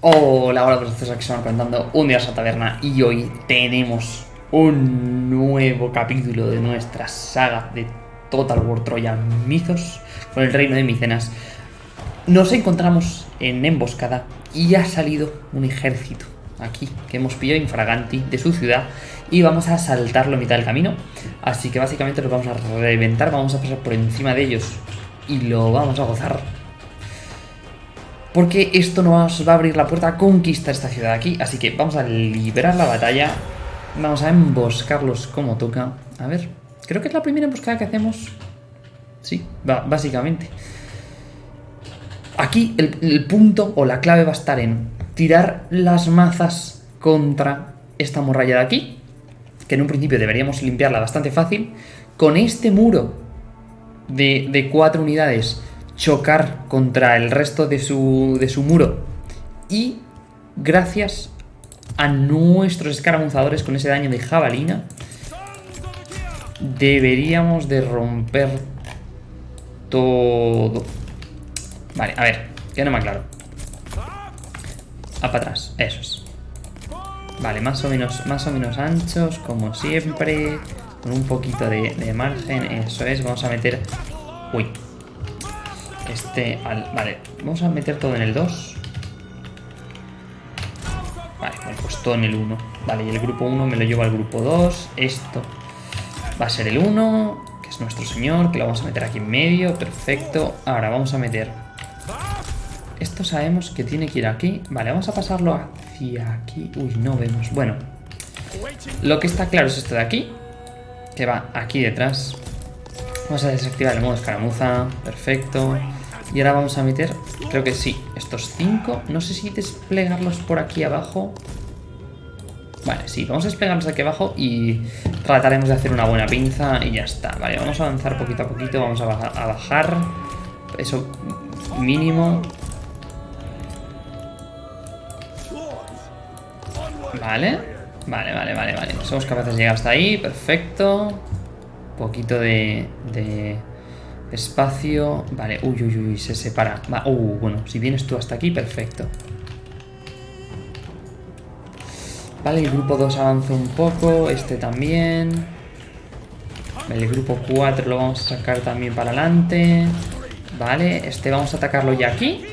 Hola, hola, estos aquí se van contando un día a taberna y hoy tenemos un nuevo capítulo de nuestra saga de Total War Troyan Mythos con el reino de Micenas. Nos encontramos en emboscada y ha salido un ejército aquí que hemos pillado infraganti de su ciudad y vamos a saltarlo a mitad del camino. Así que básicamente los vamos a reventar, vamos a pasar por encima de ellos y lo vamos a gozar porque esto nos va a abrir la puerta a conquistar esta ciudad aquí. Así que vamos a liberar la batalla. Vamos a emboscarlos como toca. A ver, creo que es la primera emboscada que hacemos. Sí, básicamente. Aquí el, punto o la clave va a estar en tirar las mazas contra esta muralla de aquí. Que en un principio deberíamos limpiarla bastante fácil. Con este muro de cuatro unidades chocar contra el resto de su, de su muro. Y gracias a nuestros escaramuzadores con ese daño de jabalina, deberíamos de romper todo. Vale, a ver, que no me aclaro. A para atrás, eso es. Vale, más o menos, más o menos anchos, como siempre. Con un poquito de, de margen, eso es. Vamos a meter... Uy, este al... Vale, vamos a meter todo en el 2. Vale, pues todo en el 1. Vale, y el grupo 1 me lo llevo al grupo 2. Esto va a ser el 1, que es nuestro señor, que lo vamos a meter aquí en medio. Perfecto. Ahora vamos a meter... Esto sabemos que tiene que ir aquí. Vale, vamos a pasarlo hacia aquí. Uy, no vemos. Bueno, lo que está claro es esto de aquí, que va aquí detrás. Vamos a desactivar el modo escaramuza. Perfecto. Y ahora vamos a meter, creo que sí, estos cinco. No sé si desplegarlos por aquí abajo. Vale, sí, vamos a desplegarlos aquí abajo y trataremos de hacer una buena pinza y ya está. Vale, vamos a avanzar poquito a poquito, vamos a, a bajar. Eso mínimo. Vale, vale, vale, vale, vale. Somos capaces de llegar hasta ahí, perfecto. Poquito de Espacio. Vale, uy, uy, uy, se separa. Uh, bueno, si vienes tú hasta aquí, perfecto. Vale, el grupo 2 avanza un poco. Este también. el grupo 4 lo vamos a sacar también para adelante. Vale, este vamos a atacarlo ya aquí.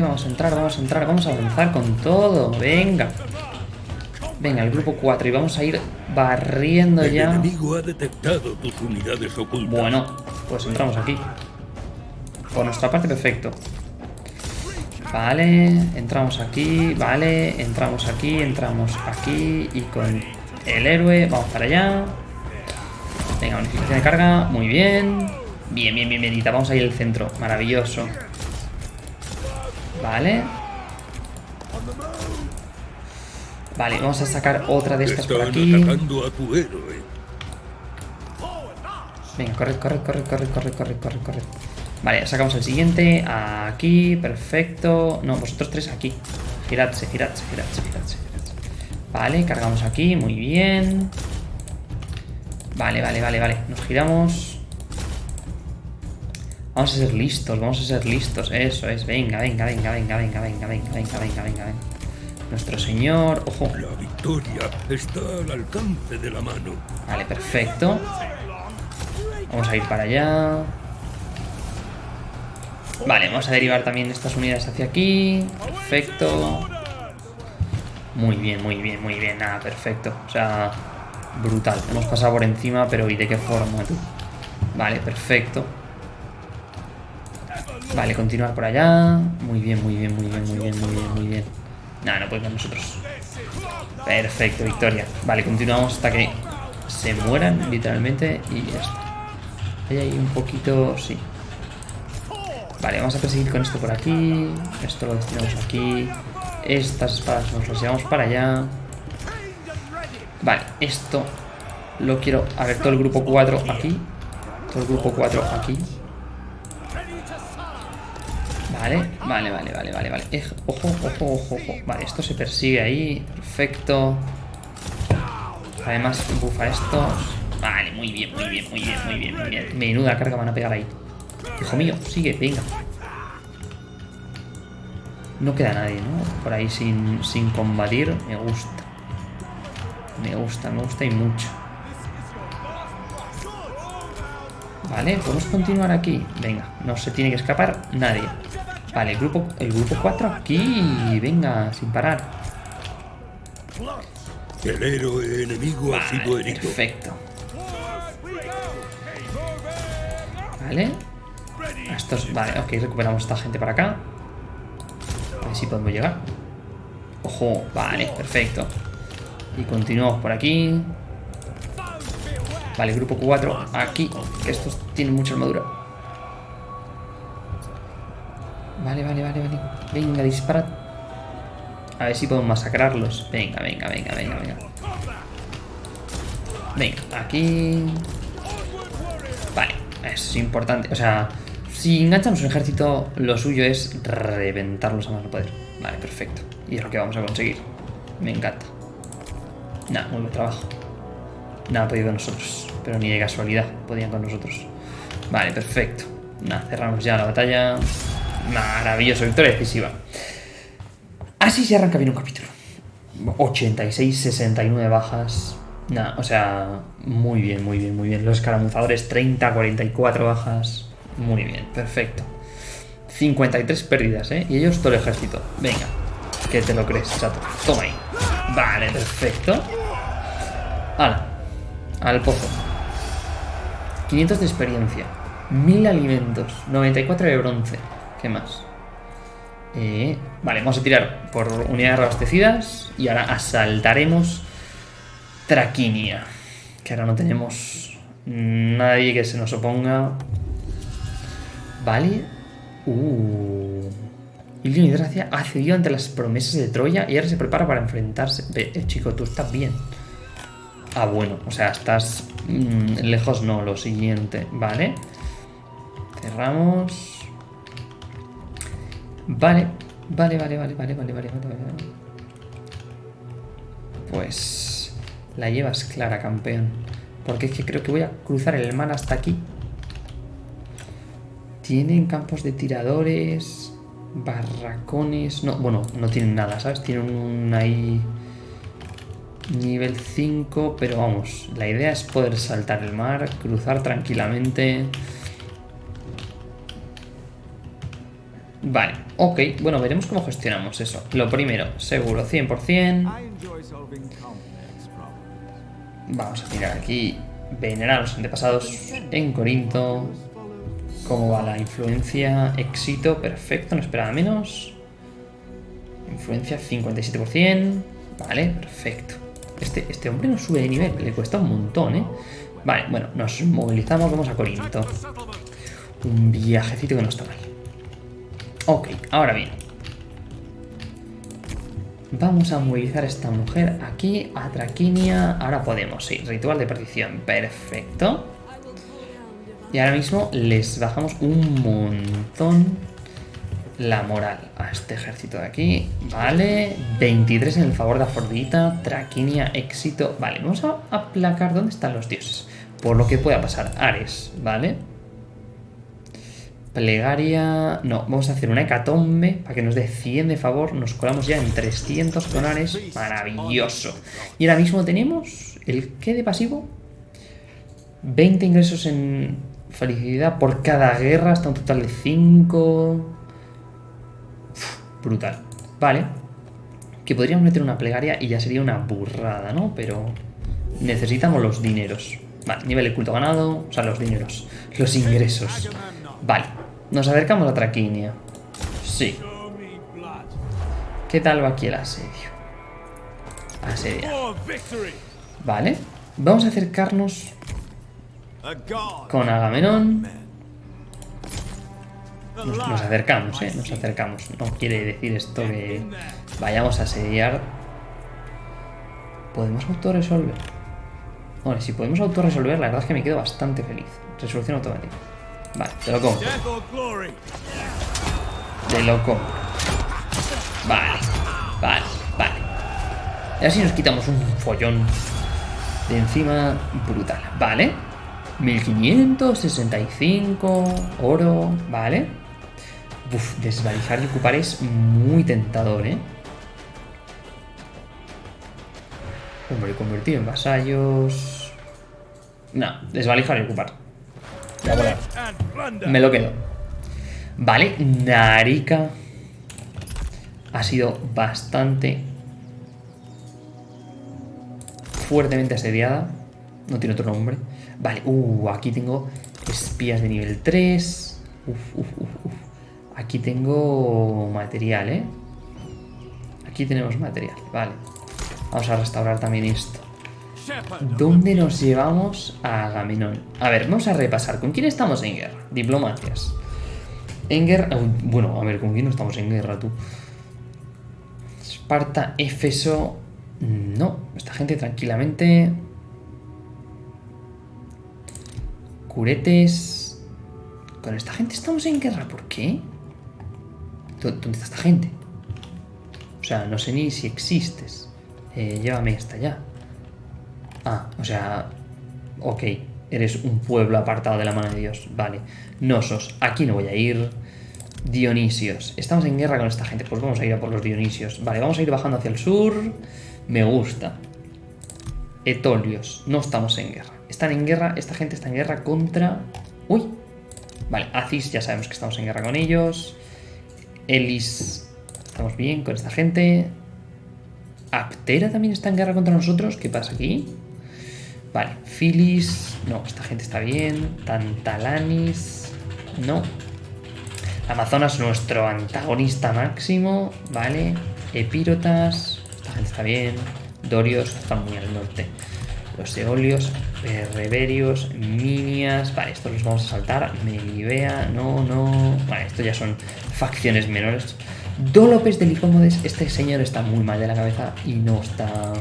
Vamos a entrar, vamos a entrar, vamos a avanzar con todo. Venga. Venga, el grupo 4 y vamos a ir barriendo ya. ha detectado tus unidades ocultas. Bueno, pues entramos aquí. Por nuestra parte, perfecto. Vale, entramos aquí, vale, entramos aquí, entramos aquí y con el héroe, vamos para allá. Venga, unificación de carga, muy bien. Bien, bien, bien, bienita, vamos a ir al centro, maravilloso. Vale. Vale, vamos a sacar otra de estas por aquí. Venga, corre, corre, corre, corre, corre, corre, corre, corre. Vale, sacamos el siguiente. Aquí, perfecto. No, vosotros tres aquí. Giradse, giradse, giradse, giradse. Vale, cargamos aquí, muy bien. Vale, vale, vale, vale. Nos giramos. Vamos a ser listos, vamos a ser listos. Eso es. Venga, venga, venga, venga, venga, venga, venga, venga, venga, venga, venga. Nuestro señor. Ojo. La victoria está al alcance de la mano. Vale, perfecto. Vamos a ir para allá. Vale, vamos a derivar también estas unidades hacia aquí. Perfecto. Muy bien, muy bien, muy bien. Nada, perfecto. O sea, brutal. Hemos pasado por encima, pero ¿y de qué forma tú? Vale, perfecto. Vale, continuar por allá. Muy bien, muy bien, muy bien, muy bien, muy bien, muy bien. Nada, no podemos nosotros. Perfecto, victoria. Vale, continuamos hasta que se mueran, literalmente, y ya está. Hay ahí un poquito... sí. Vale, vamos a perseguir con esto por aquí. Esto lo destinamos aquí. Estas espadas nos las llevamos para allá. Vale, esto lo quiero... A ver, todo el grupo 4 aquí. Todo el grupo 4 aquí. Vale, vale, vale, vale, vale, vale. Ojo, ojo, ojo, ojo. Vale, esto se persigue ahí. Perfecto. Además, bufa estos. Vale, muy bien, muy bien, muy bien, muy bien, muy bien. Menuda carga van a pegar ahí. Hijo mío, sigue, venga. No queda nadie, ¿no? Por ahí sin, sin combatir. Me gusta. Me gusta, me gusta y mucho. Vale, podemos continuar aquí. Venga, no se tiene que escapar nadie. Vale, el grupo, el grupo 4 aquí. Venga, sin parar. El héroe enemigo ha sido Vale, herido. perfecto. Vale. Estos, vale, ok, recuperamos esta gente para acá. A ver si podemos llegar. Ojo, vale, perfecto. Y continuamos por aquí. Vale, grupo 4, aquí. Que estos tienen mucha armadura. Vale, vale, vale, vale. Venga, disparad. A ver si podemos masacrarlos. Venga, venga, venga, venga, venga. Venga, aquí. Vale, eso es importante. O sea, si enganchamos un ejército, lo suyo es reventarlos a más no poder. Vale, perfecto. Y es lo que vamos a conseguir. Me encanta. Nada, muy buen trabajo. Nada podido con nosotros. Pero ni de casualidad podían con nosotros. Vale, perfecto. Nada, cerramos ya la batalla. Maravilloso, victoria decisiva. Así se arranca bien un capítulo. 86, 69 bajas. Nada, o sea, muy bien, muy bien, muy bien. Los escaramuzadores 30, 44 bajas. Muy bien, perfecto. 53 pérdidas, ¿eh? Y ellos todo el ejército. Venga, que te lo crees, chato. Toma ahí. Vale, perfecto. Hala, al pozo. 500 de experiencia. 1000 alimentos. 94 de bronce. ¿Qué más? Eh, vale, vamos a tirar por unidades reabastecidas y ahora asaltaremos Traquinia. Que ahora no tenemos nadie que se nos oponga. Vale. Uh. Ilio Hidracia ha cedido ante las promesas de Troya y ahora se prepara para enfrentarse. Eh, chico, tú estás bien. Ah, bueno, o sea, estás mm, lejos, no, lo siguiente. Vale. Cerramos. Vale, vale, vale, vale, vale, vale, vale, vale, vale. Pues la llevas clara, campeón. Porque es que creo que voy a cruzar el mar hasta aquí. Tienen campos de tiradores, barracones... No, bueno, no tienen nada, ¿sabes? Tienen un ahí... Nivel 5, pero vamos, la idea es poder saltar el mar, cruzar tranquilamente... Vale, ok, bueno, veremos cómo gestionamos eso. Lo primero, seguro, 100%. Vamos a tirar aquí, venerar a los antepasados en Corinto. ¿Cómo va la influencia? Éxito, perfecto, no esperaba menos. Influencia 57%. Vale, perfecto. Este, este hombre no sube de nivel, le cuesta un montón, ¿eh? Vale, bueno, nos movilizamos, vamos a Corinto. Un viajecito que no está mal. Ok, ahora bien. Vamos a movilizar a esta mujer aquí, a Traquinia. Ahora podemos, sí, ritual de perdición. Perfecto. Y ahora mismo les bajamos un montón la moral a este ejército de aquí. Vale, 23 en el favor de Afrodita, Traquinia, éxito. Vale, vamos a aplacar dónde están los dioses. Por lo que pueda pasar. Ares, ¿vale? Plegaria... No, vamos a hacer una hecatombe para que nos dé 100 de favor. Nos colamos ya en 300 con Ares. Maravilloso. Y ahora mismo tenemos... ¿El qué de pasivo? 20 ingresos en felicidad por cada guerra. Hasta un total de 5... Brutal. Vale. Que podríamos meter una plegaria y ya sería una burrada, ¿no? Pero necesitamos los dineros. Vale, nivel de culto ganado. O sea, los dineros. Los ingresos. Vale. Nos acercamos a Traquinia. Sí. ¿Qué tal va aquí el asedio? Asedia. Vale. Vamos a acercarnos con Agamenón. Nos, acercamos, ¿eh? Nos acercamos. No quiere decir esto que vayamos a asediar. ¿Podemos autorresolver? Bueno, si podemos autorresolver, la verdad es que me quedo bastante feliz. Resolución automática. Vale, te lo compro. Te lo compro. Vale, vale, vale. Y así nos quitamos un follón de encima brutal. Vale. 1565, oro, vale. Uf, desvalijar y ocupar es muy tentador, ¿eh? Hombre, convertido en vasallos... No, desvalijar y ocupar. Me lo quedo. Vale, Narika ha sido bastante fuertemente asediada. No tiene otro nombre. Vale, uh, aquí tengo espías de nivel 3. Uf, uf, uf, uf. Aquí tengo material, ¿eh? Aquí tenemos material, vale. Vamos a restaurar también esto. ¿Dónde nos llevamos a Agamenón? A ver, vamos a repasar. ¿Con quién estamos en guerra? Diplomacias. En guerra... Bueno, a ver, ¿con quién no estamos en guerra, tú? Esparta, Éfeso... No, esta gente tranquilamente... Curetes... Con esta gente estamos en guerra, ¿por qué? ¿Dónde está esta gente? O sea, no sé ni si existes. Eh, llévame hasta allá. Ah, o sea... Ok, eres un pueblo apartado de la mano de Dios. Vale. Nosos, aquí no voy a ir. Dionisios. Estamos en guerra con esta gente. Pues vamos a ir a por los Dionisios. Vale, vamos a ir bajando hacia el sur. Me gusta. Etolios. No estamos en guerra. Están en guerra. Esta gente está en guerra contra... Uy. Vale, Acis ya sabemos que estamos en guerra con ellos. Elis. Estamos bien con esta gente. Aptera también está en guerra contra nosotros. ¿Qué pasa aquí? Vale, Filis. No, esta gente está bien. Tantalanis. No. Amazonas, nuestro antagonista máximo. Vale. Epirotas. Esta gente está bien. Dorios están muy al norte. Los Eolios, Reverios, Minias. Vale, estos los vamos a saltar. Melibea, no, no. Vale, estos ya son facciones menores. Dolopes de Licómodes. Este señor está muy mal de la cabeza y no está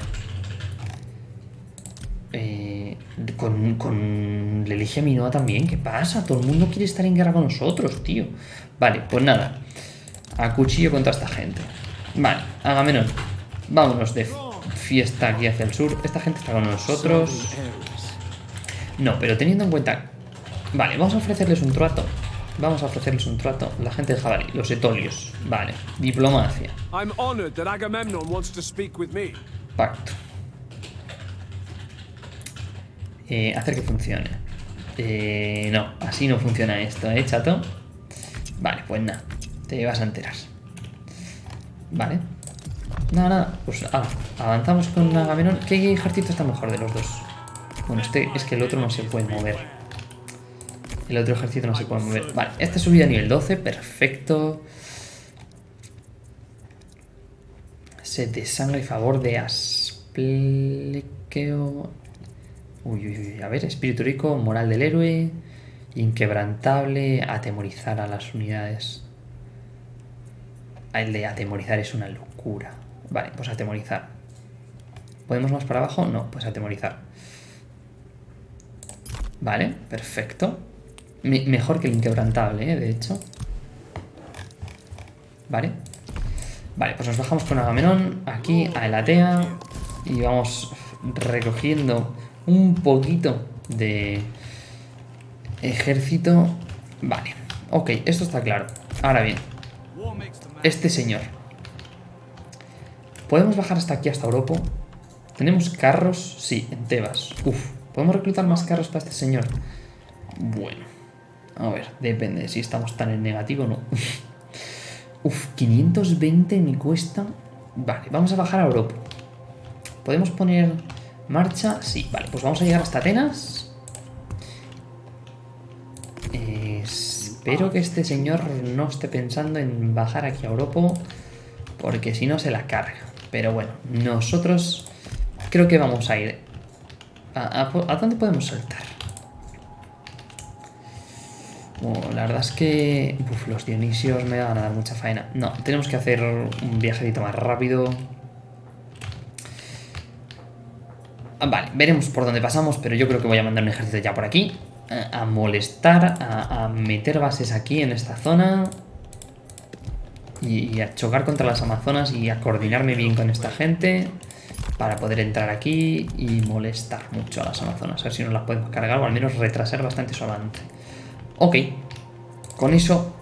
eh, con, con Leligia Minoa también. ¿Qué pasa? Todo el mundo quiere estar en guerra con nosotros, tío. Vale, pues nada. A cuchillo contra esta gente. Vale, Agamenón. Vámonos de fiesta aquí hacia el sur. Esta gente está con nosotros. No, pero teniendo en cuenta... Vale, vamos a ofrecerles un trato. Vamos a ofrecerles un trato. La gente de Jabalí, los etolios. Vale, diplomacia. Pacto. Eh, hacer que funcione. Eh, no, así no funciona esto, ¿eh, chato? Vale, pues nada, te vas a enterar. Vale. Nada, nada, pues avanzamos con Agamenón. ¿Qué ejército está mejor de los dos? Bueno, este es que el otro no se puede mover. El otro ejército no se puede mover. Vale, esta subida a nivel 12, perfecto. Se de sangre y favor de Asplequeo. Uy, uy, uy, a ver, espíritu rico, moral del héroe, inquebrantable, atemorizar a las unidades. El de atemorizar es una locura. Vale, pues atemorizar. ¿Podemos más para abajo? No, pues atemorizar. Vale, perfecto. Mejor que el inquebrantable, ¿eh? de hecho. Vale. Vale, pues nos bajamos con Agamenón aquí a Elatea y vamos recogiendo un poquito de ejército. Vale, ok, esto está claro. Ahora bien, este señor. ¿Podemos bajar hasta aquí, hasta Europa? ¿Tenemos carros? Sí, en Tebas. Uf, ¿podemos reclutar más carros para este señor? Bueno, a ver, depende si estamos tan en negativo o no. Uf, 520 me cuesta... Vale, vamos a bajar a Europa. Podemos poner Marcha, sí, vale, pues vamos a llegar hasta Atenas. espero que este señor no esté pensando en bajar aquí a Europa, porque si no se la carga. Pero bueno, nosotros creo que vamos a ir... ¿A, dónde podemos saltar? La verdad es que uf, los Dionisios me van a dar mucha faena. No, tenemos que hacer un viajecito más rápido. Ah, vale, veremos por dónde pasamos, pero yo creo que voy a mandar un ejército ya por aquí. Eh, a, molestar, a, meter bases aquí en esta zona. Y, a chocar contra las amazonas y a coordinarme bien con esta gente. para poder entrar aquí y molestar mucho a las amazonas. A ver si nos las podemos cargar o al menos retrasar bastante su avance. Ok, con eso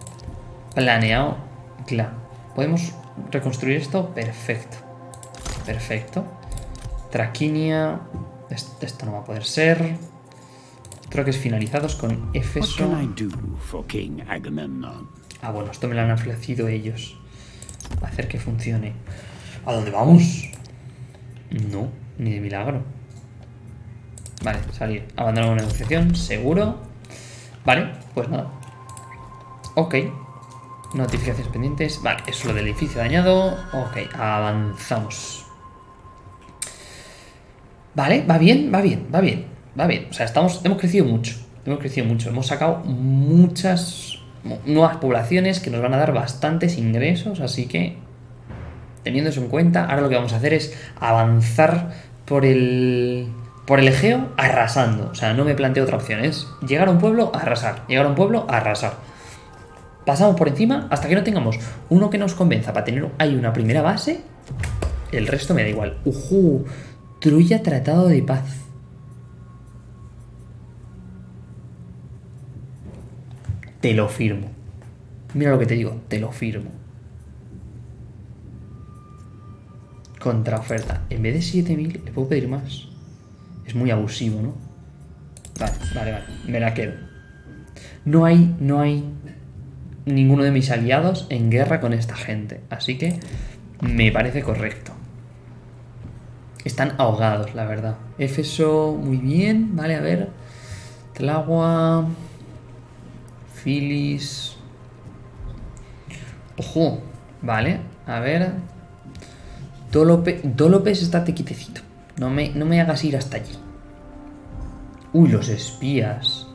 planeado, claro. ¿Podemos reconstruir esto? Perfecto. Perfecto. Traquinia. Esto no va a poder ser. Creo que es finalizados con Efeso. Ah, bueno, esto me lo han ofrecido ellos. Hacer que funcione. ¿A dónde vamos? No, ni de milagro. Vale, salir. Abandonamos la negociación, seguro. Vale, pues nada. Ok. Notificaciones pendientes. Vale, eso es lo del edificio dañado. Ok, avanzamos. Vale, va bien, va bien, va bien. Va bien. O sea, estamos, hemos crecido mucho. Hemos crecido mucho. Hemos sacado muchas nuevas poblaciones que nos van a dar bastantes ingresos. Así que, teniendo eso en cuenta, ahora lo que vamos a hacer es avanzar por el por el Egeo arrasando. O sea, no me planteo otra opción. Es llegar a un pueblo, arrasar. Llegar a un pueblo, arrasar. Pasamos por encima hasta que no tengamos uno que nos convenza para tener ahí una primera base. El resto me da igual. Ujú. Trulla Tratado de Paz. Te lo firmo. Mira lo que te digo, te lo firmo. Contraoferta. En vez de 7000, le puedo pedir más. Es muy abusivo, ¿no? Vale, vale, vale. Me la quedo. No hay, no hay ninguno de mis aliados en guerra con esta gente. Así que me parece correcto. Están ahogados, la verdad. Éfeso, muy bien. Vale, a ver. Tlagua. Filis. Ojo. Vale, a ver. Dolope, Dolopes, estate quitecito. No me, no me hagas ir hasta allí. Uy, los espías.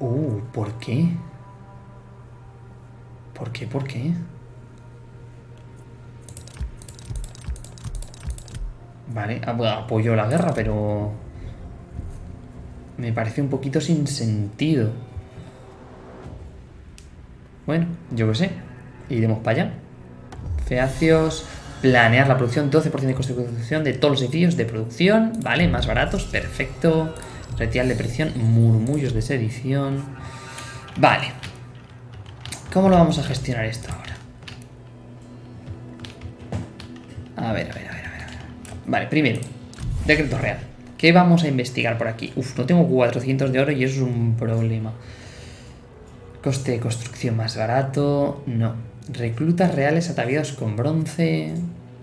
Uh, ¿por qué? ¿Por qué? ¿Por qué? Vale, apoyo la guerra, pero... Me parece un poquito sin sentido. Bueno, yo qué sé. Iremos para allá. Feacios, planear la producción, 12% de coste de producción de todos los edificios de producción, ¿vale? Más baratos, perfecto. Retirar de presión, murmullos de sedición. Vale. ¿Cómo lo vamos a gestionar esto ahora? A ver, a ver, a ver, a ver. Vale, primero, decreto real. ¿Qué vamos a investigar por aquí? Uf, no tengo 400 de oro y eso es un problema. Coste de construcción más barato, no. Reclutas reales ataviados con bronce.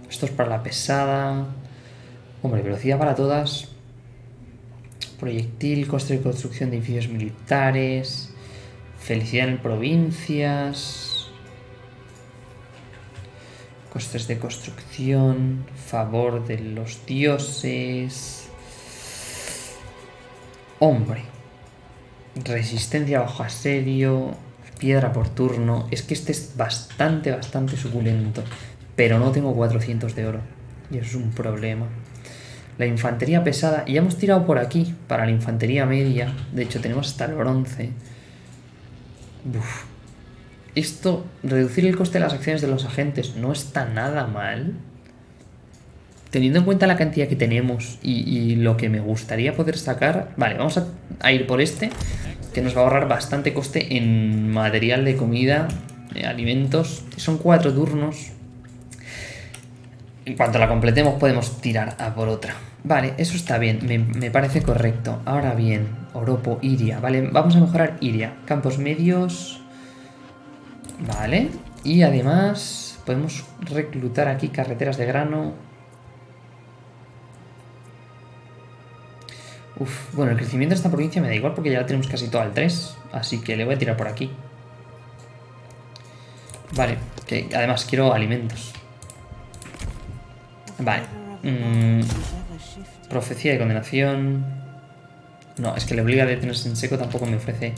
Esto es para la pesada. Hombre, velocidad para todas. Proyectil, coste de construcción de edificios militares. Felicidad en provincias. Costes de construcción. Favor de los dioses. Hombre. Resistencia bajo asedio piedra por turno. Es que este es bastante, bastante suculento. Pero no tengo 400 de oro. Y eso es un problema. La infantería pesada. Y ya hemos tirado por aquí para la infantería media. De hecho, tenemos hasta el bronce. Esto, reducir el coste de las acciones de los agentes no está nada mal. Teniendo en cuenta la cantidad que tenemos y, lo que me gustaría poder sacar... Vale, vamos a ir por este que nos va a ahorrar bastante coste en material de comida, de alimentos. Son cuatro turnos. En cuanto la completemos podemos tirar a por otra. Vale, eso está bien, me, parece correcto. Ahora bien, Oropo, Iria. Vale, vamos a mejorar Iria. Campos medios. Vale. Y además podemos reclutar aquí carreteras de grano. Uf, bueno, el crecimiento de esta provincia me da igual porque ya la tenemos casi todo al 3. Así que le voy a tirar por aquí. Vale, que además quiero alimentos. Vale. Mm, profecía de condenación. No, es que le obliga a detenerse en seco tampoco me ofrece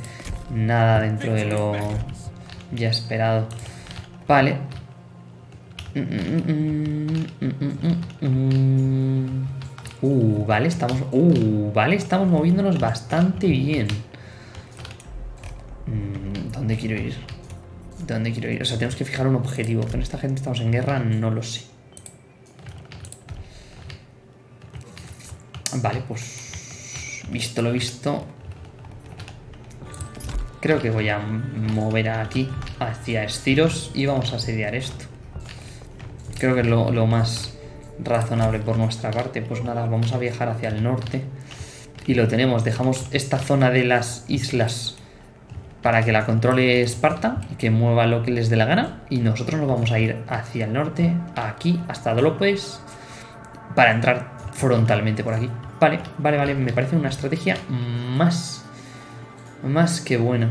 nada dentro de lo ya esperado. Vale. Mm, mm, Uh, vale, estamos... Uh, vale, estamos moviéndonos bastante bien. Mm, ¿Dónde quiero ir? ¿Dónde quiero ir? O sea, tenemos que fijar un objetivo. Con esta gente estamos en guerra, no lo sé. Vale, pues... Visto lo visto... Creo que voy a mover aquí hacia Estiros y vamos a asediar esto. Creo que es lo, lo más razonable por nuestra parte. Pues nada, vamos a viajar hacia el norte. Y lo tenemos. Dejamos esta zona de las islas para que la controle Esparta y que mueva lo que les dé la gana. Y nosotros nos vamos a ir hacia el norte, aquí, hasta Dolopes, para entrar frontalmente por aquí. Vale, vale, vale, me parece una estrategia más, más que buena.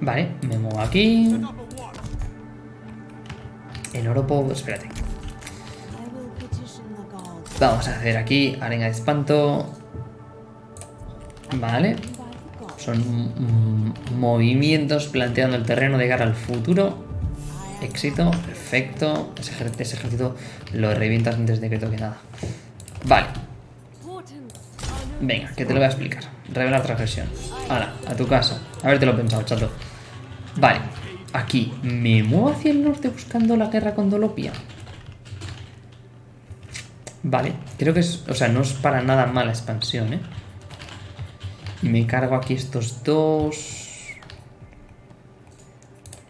Vale, me muevo aquí. En Oropo, espérate. Vamos a hacer aquí arena de espanto. Vale. Son mm, movimientos planteando el terreno de cara al futuro. Éxito, perfecto. Ese, ejército lo revientas antes de que toque nada. Vale. Venga, que te lo voy a explicar. Revelar transgresión. Ahora, a tu casa. A ver, te lo he pensado, chato. Vale, aquí. ¿Me muevo hacia el norte buscando la guerra con Dolopia? Vale, creo que es... O sea, no es para nada mala expansión, ¿eh? Y me cargo aquí estos dos.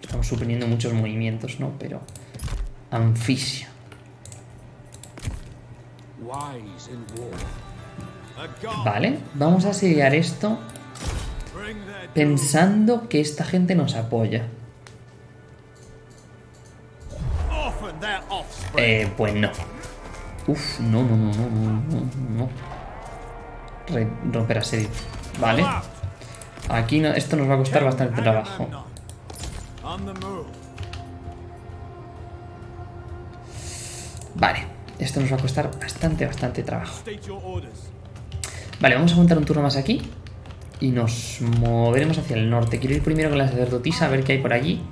Estamos suprimiendo muchos movimientos, ¿no? Pero... Anfisia. Vale, vamos a asediar esto pensando que esta gente nos apoya. Eh, pues no. Uf, no, no, no, no, no, no. Re romper asedio. Vale. Aquí no, esto nos va a costar bastante trabajo. Vale. Esto nos va a costar bastante, bastante trabajo. Vale, vamos a montar un turno más aquí. Y nos moveremos hacia el norte. Quiero ir primero con la sacerdotisa a ver qué hay por allí.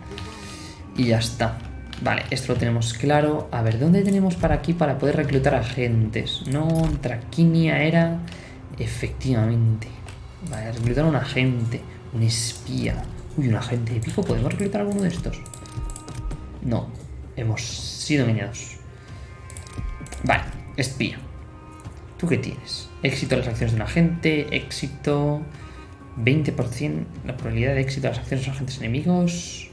Y ya está. Vale, esto lo tenemos claro. A ver, ¿dónde tenemos para aquí para poder reclutar agentes? No, Traquinia era... Efectivamente. Vale, reclutar a un agente, un espía. Uy, un agente épico. ¿Podemos reclutar alguno de estos? No. Hemos sido engañados. Vale, espía. ¿Tú qué tienes? Éxito en las acciones de un agente, éxito... 20% la probabilidad de éxito de las acciones de los agentes enemigos.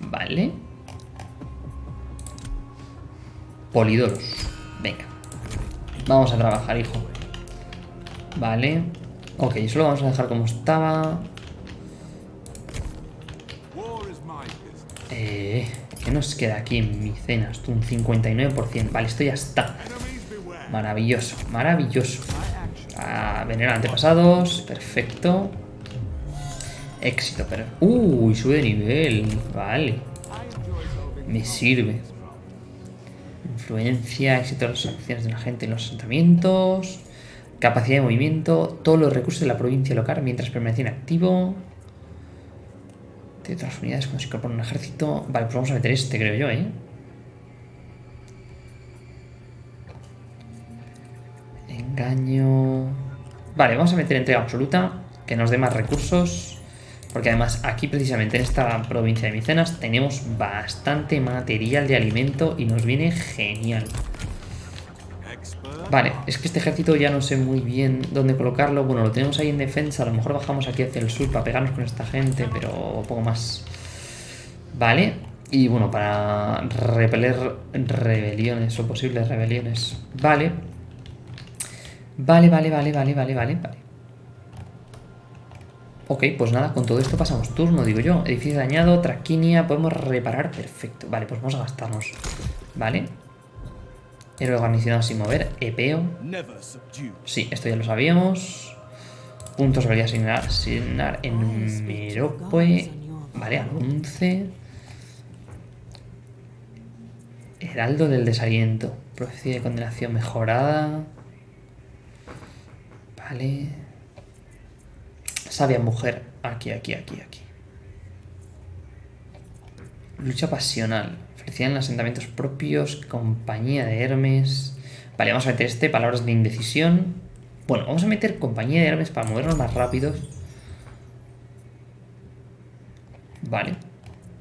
Vale. Polidoros. Venga. Vamos a trabajar, hijo. Vale. Ok, eso lo vamos a dejar como estaba. Eh, ¿Qué nos queda aquí en mi cena? Esto un 59%. Vale, esto ya está. Maravilloso, maravilloso. A antepasados. Perfecto. Éxito, pero... Uy, sube de nivel. Vale. Me sirve. Influencia, éxito de las acciones de la gente en los asentamientos. Capacidad de movimiento, todos los recursos de la provincia local mientras permanece inactivo. De otras unidades cuando se incorpora un ejército. Vale, pues vamos a meter este, creo yo, ¿eh? Engaño... Vale, vamos a meter entrega absoluta, que nos dé más recursos. Porque además aquí precisamente en esta provincia de Micenas tenemos bastante material de alimento y nos viene genial. Vale, es que este ejército ya no sé muy bien dónde colocarlo. Bueno, lo tenemos ahí en defensa. A lo mejor bajamos aquí hacia el sur para pegarnos con esta gente, pero poco más. Vale. Y bueno, para repeler rebeliones o posibles rebeliones. Vale. Vale, vale, vale, vale, vale, vale, vale. Ok, pues nada, con todo esto pasamos turno, digo yo. Edificio dañado, traquinia, podemos reparar, perfecto. Vale, pues vamos a gastarnos. Vale. Héroe garnicionado sin mover. Epeo. Sí, esto ya lo sabíamos. Puntos debería asignar, asignar en Merope. Vale, al 11. Heraldo del desaliento. Profecía de condenación mejorada. Vale. Sabia mujer. Aquí, aquí, aquí, aquí. Lucha pasional en asentamientos propios, compañía de Hermes. Vale, vamos a meter este, palabras de indecisión. Bueno, vamos a meter compañía de Hermes para movernos más rápidos. Vale.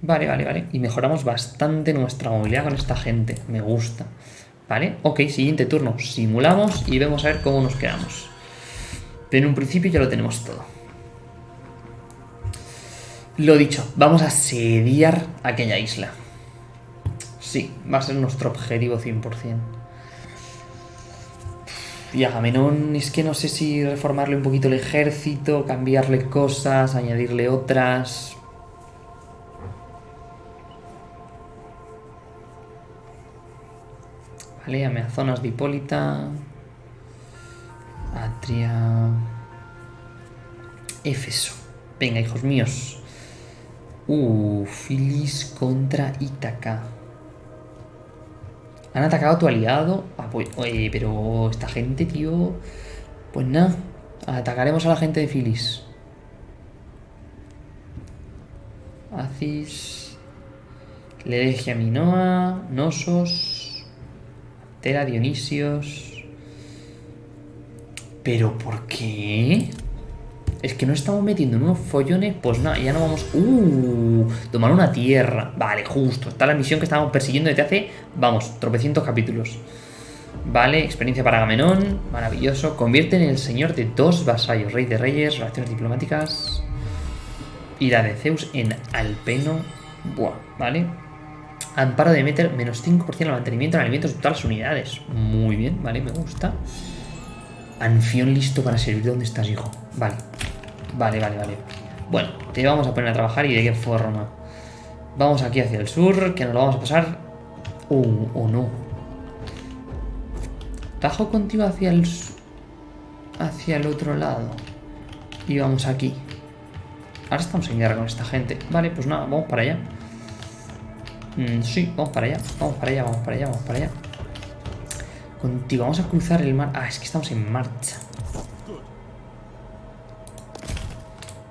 Vale, vale, vale. Y mejoramos bastante nuestra movilidad con esta gente. Me gusta. Vale, ok, siguiente turno. Simulamos y vemos a ver cómo nos quedamos. Pero en un principio ya lo tenemos todo. Lo dicho, vamos a asediar aquella isla. Sí, va a ser nuestro objetivo 100%. Y Agamenón, es que no sé si reformarle un poquito el ejército, cambiarle cosas, añadirle otras. Vale, Amazonas de Hipólita. Atria. Éfeso. Venga, hijos míos. Uh, Filis contra Ítaca. Han atacado a tu aliado. Ah, pues, oye, pero esta gente, tío... Pues nada. Atacaremos a la gente de Filis. Acis... Leregia Minoa... Nosos... Tera Dionisios... ¿Pero por qué? Es que no estamos metiendo en unos follones, pues nada, ya no vamos... ¡Uh! Tomar una tierra. Vale, justo. Está la misión que estábamos persiguiendo desde hace, vamos, tropecientos capítulos. Vale, experiencia para Agamenón. Maravilloso. Convierte en el señor de dos vasallos. Rey de reyes, relaciones diplomáticas. Ira de Zeus en Alpeno. Buah, vale. Amparo de meter menos 5% al mantenimiento en alimentos de todas las unidades. Muy bien, vale, me gusta. Anfión listo para servir. ¿Dónde estás, hijo? Vale. Vale, vale, vale. Bueno, te vamos a poner a trabajar y de qué forma. Vamos aquí hacia el sur, que nos lo vamos a pasar... Uh, o no. Tajo contigo hacia el... Hacia el otro lado. Y vamos aquí. Ahora estamos en guerra con esta gente. Vale, pues nada, vamos para allá. Mm, sí, vamos para allá. Vamos para allá, vamos para allá, vamos para allá. Contigo, vamos a cruzar el mar. Ah, es que estamos en marcha.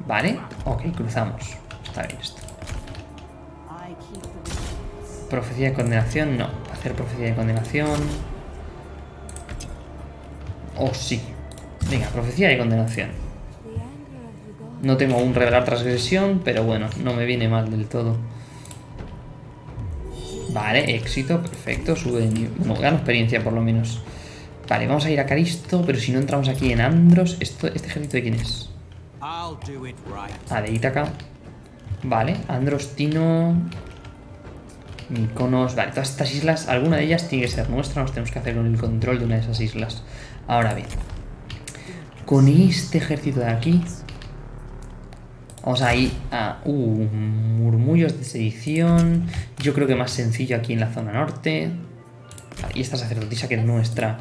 Vale, ok, cruzamos. Está bien esto. Profecía de condenación, no. Hacer profecía de condenación. Oh, sí. Venga, profecía de condenación. No tengo un revelar transgresión, pero bueno, no me viene mal del todo. Vale, éxito, perfecto, sube de nivel. Bueno, gano experiencia por lo menos. Vale, vamos a ir a Caristo, pero si no entramos aquí en Andros, ¿esto, ¿este ejército de quién es? Ah, de Ítaca. Vale, Andros, Tino... Mykonos... Vale, todas estas islas, alguna de ellas tiene que ser nuestra, nos tenemos que hacer con el control de una de esas islas. Ahora bien, con este ejército de aquí, Vamos a ir a... Uh, murmullos de sedición. Yo creo que más sencillo aquí en la zona norte. Y esta sacerdotisa que es nuestra.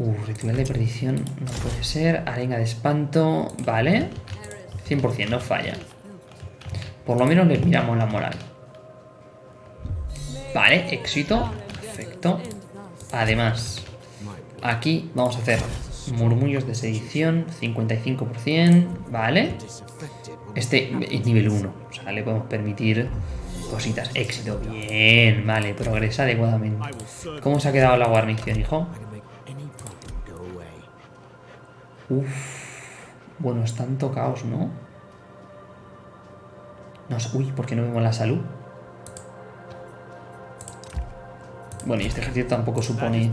Uh, ritual de perdición no puede ser. Arenga de espanto. Vale. 100%, no falla. Por lo menos les miramos la moral. Vale, éxito. Perfecto. Además, aquí vamos a hacer murmullos de sedición. 55%. Vale. Este es nivel 1, o sea, le podemos permitir cositas. Éxito, bien, vale, progresa adecuadamente. ¿Cómo se ha quedado la guarnición, hijo? Uf, bueno, están tocados, ¿no? no uy, ¿por qué no vemos la salud? Bueno, y este ejército tampoco supone...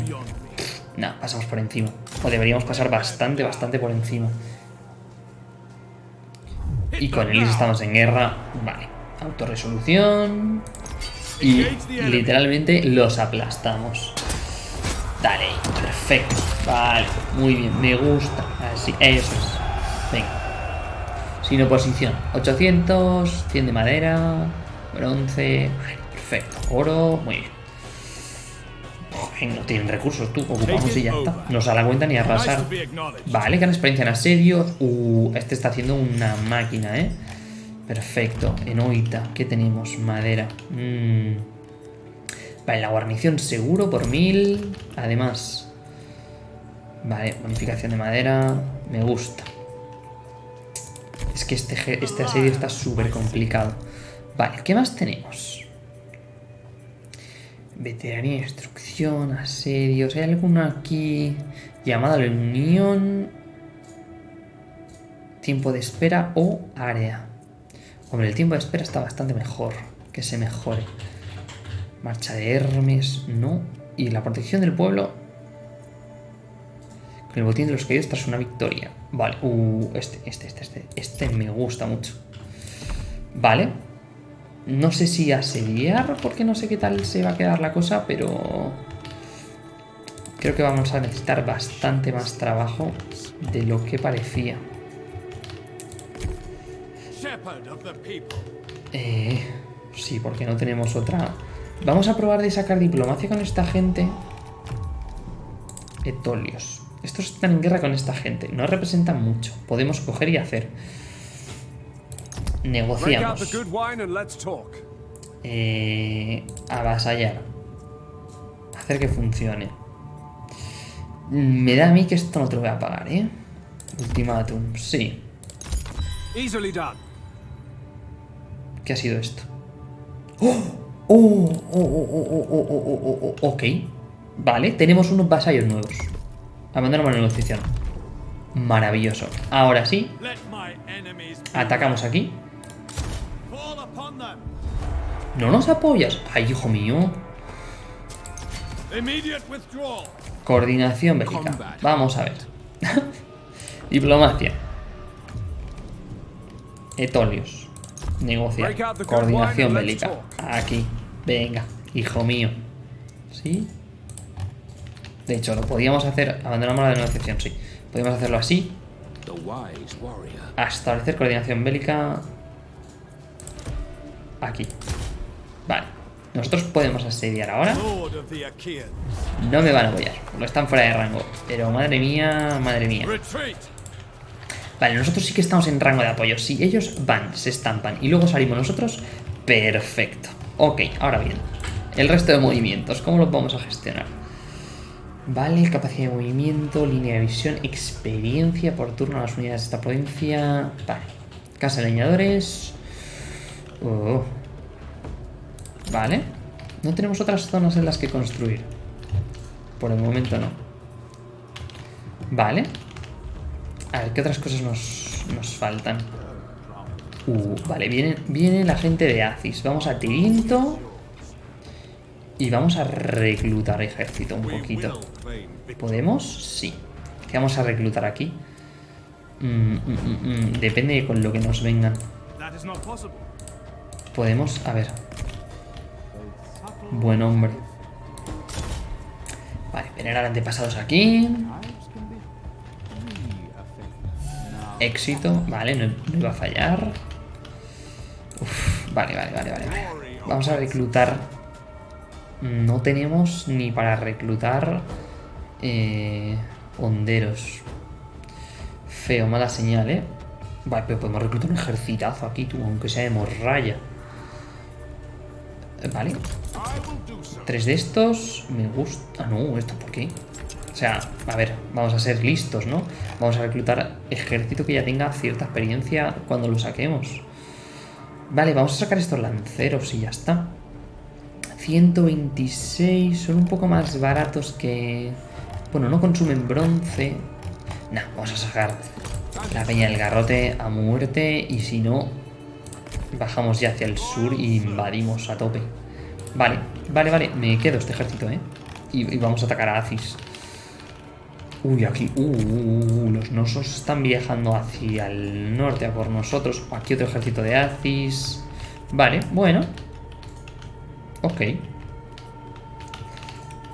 No, pasamos por encima. O deberíamos pasar bastante, bastante por encima. Y con Elise estamos en guerra. Vale. Autorresolución. Y literalmente los aplastamos. Dale, perfecto. Vale, muy bien, me gusta. Así, eso es. Venga. Sin oposición. 800, 100 de madera, bronce. perfecto. Oro, muy bien no tienen recursos, tú, ocupamos y ya está. No se da la cuenta ni arrasar. Vale, gran experiencia en asedio. Uh, este está haciendo una máquina, ¿eh? Perfecto. En Oita, ¿qué tenemos? Madera. Mm. Vale, la guarnición seguro por mil. Además. Vale, bonificación de madera. Me gusta. Es que este, este asedio está súper complicado. Vale, ¿qué más tenemos? Veteranía, instrucción, asedios. ¿Hay alguna aquí? Llamada a unión. Tiempo de espera o área. Hombre, el tiempo de espera está bastante mejor. Que se mejore. Marcha de Hermes, no. Y la protección del pueblo. El botín de los caídos tras una victoria. Vale, uh, este, este, este, este. Este me gusta mucho. Vale. No sé si asediar, porque no sé qué tal se va a quedar la cosa, pero... Creo que vamos a necesitar bastante más trabajo de lo que parecía. Eh, sí, porque no tenemos otra... Vamos a probar de sacar diplomacia con esta gente. Etolios. Estos están en guerra con esta gente. No representan mucho. Podemos coger y hacer. Negociamos. Eh, avasallar. Hacer que funcione. Me da a mí que esto no te lo voy a pagar, ¿eh? Ultimátum, sí. ¿Qué ha sido esto? ¡Oh! ¡Oh! ¡Oh! ¡Oh! ¡Oh! ¡Oh! ¡Oh! Ok. Vale, tenemos unos vasallos nuevos. La negociación. Maravilloso. Ahora sí. Atacamos aquí. ¿No nos apoyas? Ay, hijo mío. Coordinación bélica. Vamos a ver. Diplomacia. Etolios. Negociar. Coordinación bélica. Aquí. Venga, hijo mío. ¿Sí? De hecho, lo podíamos hacer... Abandonamos la negociación, sí. Podemos hacerlo así. establecer coordinación bélica. Aquí. Vale. Nosotros podemos asediar ahora. No me van a apoyar. No están fuera de rango. Pero madre mía, madre mía. Vale, nosotros sí que estamos en rango de apoyo. Si ellos van, se estampan y luego salimos nosotros, perfecto. Ok, ahora bien. El resto de movimientos, ¿cómo los vamos a gestionar? Vale, capacidad de movimiento, línea de visión, experiencia por turno a las unidades de esta provincia. Vale. Casa de leñadores. Oh, Vale. No tenemos otras zonas en las que construir. Por el momento no. Vale. A ver, ¿qué otras cosas nos, nos faltan? Uh, vale, viene, viene la gente de Aziz. Vamos a Tirinto. Y vamos a reclutar ejército un poquito. ¿Podemos? Sí. ¿Qué vamos a reclutar aquí? Mm, mm, mm, Depende de con lo que nos vengan. Podemos... A ver, Buen hombre. Vale, venerar antepasados aquí. Éxito. Vale, no, iba a fallar. vale, vale, vale, vale, Vamos a reclutar. No tenemos ni para reclutar eh, honderos. Feo, mala señal, ¿eh? Vale, pero podemos reclutar un ejercitazo aquí, tú, aunque sea de morralla. Vale. Tres de estos. Me gusta... Ah, no, ¿esto por qué? O sea, a ver, vamos a ser listos, ¿no? Vamos a reclutar ejército que ya tenga cierta experiencia cuando lo saquemos. Vale, vamos a sacar estos lanceros y ya está. 126, son un poco más baratos que... Bueno, no consumen bronce. Nah, vamos a sacar la peña del garrote a muerte y si no, Bajamos ya hacia el sur y invadimos a tope. Vale, vale, vale. Me quedo este ejército, ¿eh? Y, vamos a atacar a Aziz. Uy, aquí... Uh, uh, uh, los nosos están viajando hacia el norte a por nosotros. Aquí otro ejército de Aziz. Vale, bueno. Ok.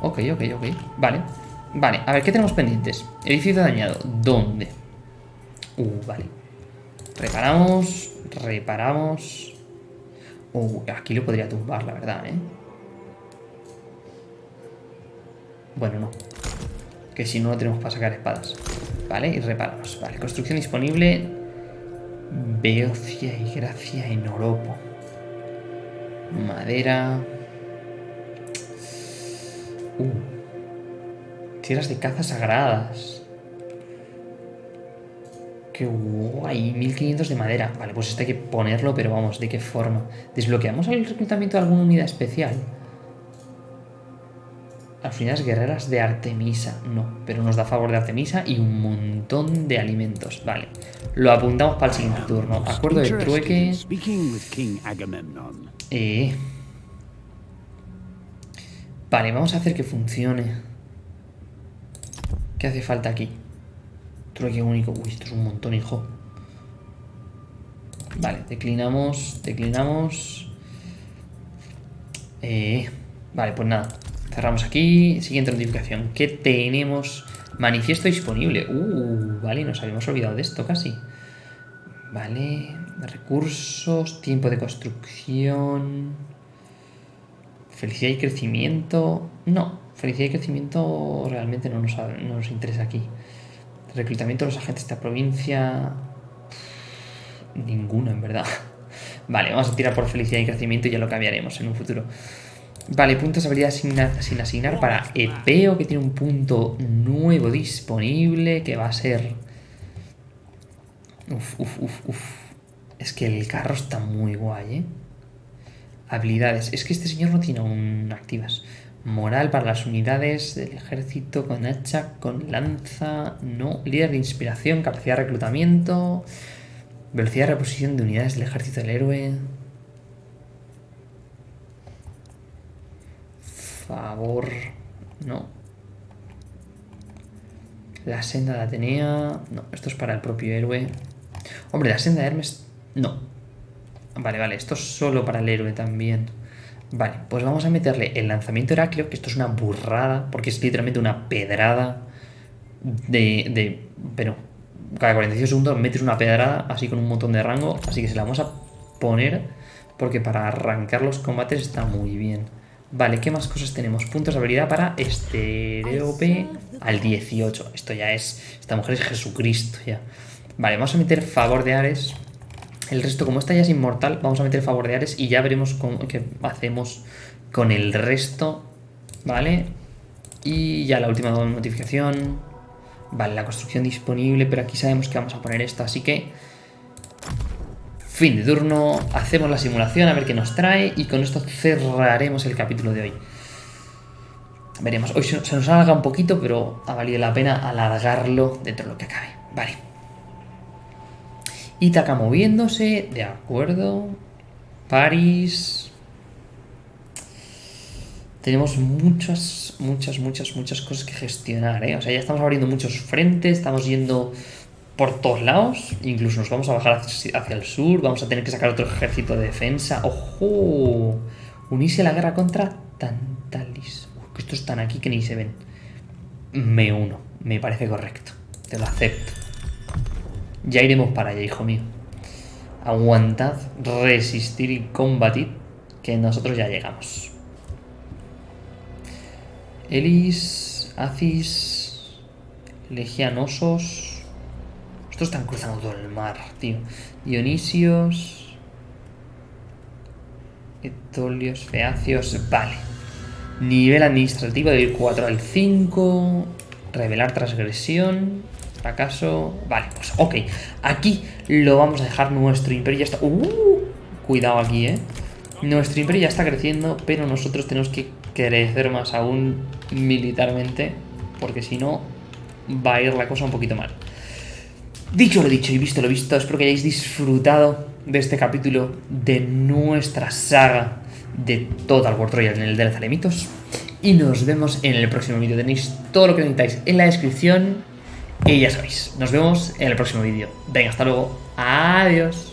Ok, ok, ok. Vale. Vale, a ver, ¿qué tenemos pendientes? Edificio dañado. ¿Dónde? Uh, vale. Reparamos. Reparamos. Uh, aquí lo podría tumbar, la verdad, ¿eh? Bueno, no. Que si no, tenemos para sacar espadas. Vale, y reparamos. Vale, construcción disponible. Beocia y Gracia en Oropo. Madera. Uh. Tierras de caza sagradas. Qué guay, 1500 de madera. Vale, pues esto hay que ponerlo, pero vamos, ¿de qué forma? ¿Desbloqueamos el reclutamiento de alguna unidad especial? Las unidades guerreras de Artemisa. No, pero nos da favor de Artemisa y un montón de alimentos. Vale. Lo apuntamos para el siguiente turno. Acuerdo de trueque. Eh. Vale, vamos a hacer que funcione. ¿Qué hace falta aquí? Trueque único. Uy, esto es un montón, hijo. Vale, declinamos, declinamos. Eh, vale, pues nada. Cerramos aquí. Siguiente notificación. ¿Qué tenemos? Manifiesto disponible. Uh, vale, nos habíamos olvidado de esto casi. Vale, recursos, tiempo de construcción. Felicidad y crecimiento. No, felicidad y crecimiento realmente no nos, no nos interesa aquí. Reclutamiento de los agentes de la provincia. Ninguno, en verdad. Vale, vamos a tirar por felicidad y crecimiento y ya lo cambiaremos en un futuro. Vale, puntos de habilidad sin asignar para Epeo, que tiene un punto nuevo disponible, que va a ser... Uf, uf, uf, uf. Es que el carro está muy guay, ¿eh? Habilidades. Es que este señor no tiene aún activas. Moral para las unidades del ejército con hacha, con lanza, no. Líder de inspiración, capacidad de reclutamiento, velocidad de reposición de unidades del ejército del héroe. Favor, no. La senda de Atenea, no, esto es para el propio héroe. Hombre, la senda de Hermes, no. Vale, vale, esto es solo para el héroe también. Vale, pues vamos a meterle el lanzamiento Heracleo, que esto es una burrada, porque es literalmente una pedrada de... de pero cada 45 segundos metes una pedrada así con un montón de rango, así que se la vamos a poner porque para arrancar los combates está muy bien. Vale, ¿qué más cosas tenemos? Puntos de habilidad para Estereope al 18. Esto ya es... Esta mujer es Jesucristo ya. Vale, vamos a meter favor de Ares el resto, como esta ya es inmortal, vamos a meter favor de Ares y ya veremos qué hacemos con el resto, ¿vale? Y ya la última notificación. Vale, la construcción disponible, pero aquí sabemos que vamos a poner esta, así que... Fin de turno, hacemos la simulación a ver qué nos trae y con esto cerraremos el capítulo de hoy. Veremos, hoy se nos alarga un poquito, pero ha valido la pena alargarlo dentro de lo que acabe. Vale. Ítaca moviéndose, de acuerdo. París. Tenemos muchas, muchas, muchas, muchas cosas que gestionar, ¿eh? O sea, ya estamos abriendo muchos frentes, estamos yendo por todos lados. Incluso nos vamos a bajar hacia, el sur, vamos a tener que sacar otro ejército de defensa. ¡Ojo! Unirse a la guerra contra Tantalis. que estos están aquí que ni se ven. Me uno, me parece correcto. Te lo acepto. Ya iremos para allá, hijo mío. Aguantad, resistir y combatir, que nosotros ya llegamos. Elis, Acis, Legianosos... Estos están cruzando todo el mar, tío. Dionisios... Etolios, Feacios... Vale. Nivel administrativo de 4 al 5. Revelar transgresión. ¿Acaso? Vale, pues ok. Aquí lo vamos a dejar. Nuestro imperio ya está... Uh, cuidado aquí, ¿eh? Nuestro imperio ya está creciendo, pero nosotros tenemos que crecer más aún militarmente, porque si no va a ir la cosa un poquito mal. Dicho lo dicho y visto lo visto, espero que hayáis disfrutado de este capítulo de nuestra saga de Total War Royale en el de Alemitos. Y nos vemos en el próximo vídeo. Tenéis todo lo que necesitáis en la descripción y ya sabéis, nos vemos en el próximo vídeo. Venga, hasta luego. Adiós.